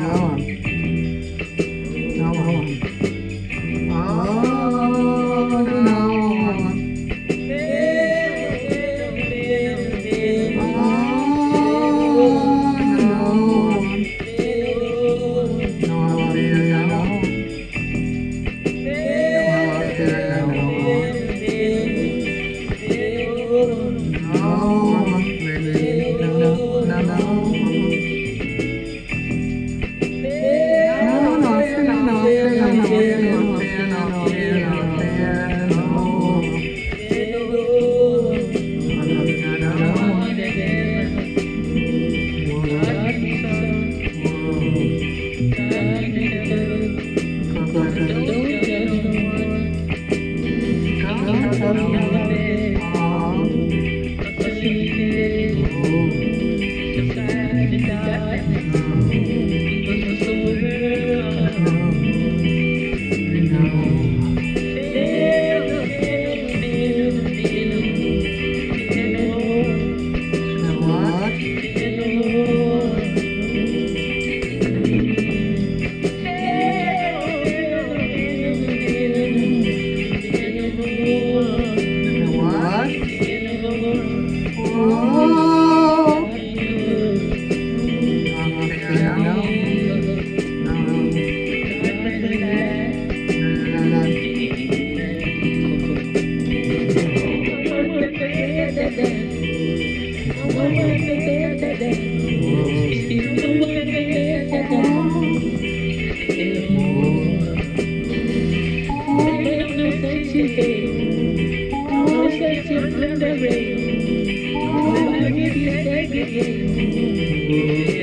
going on. Thank you.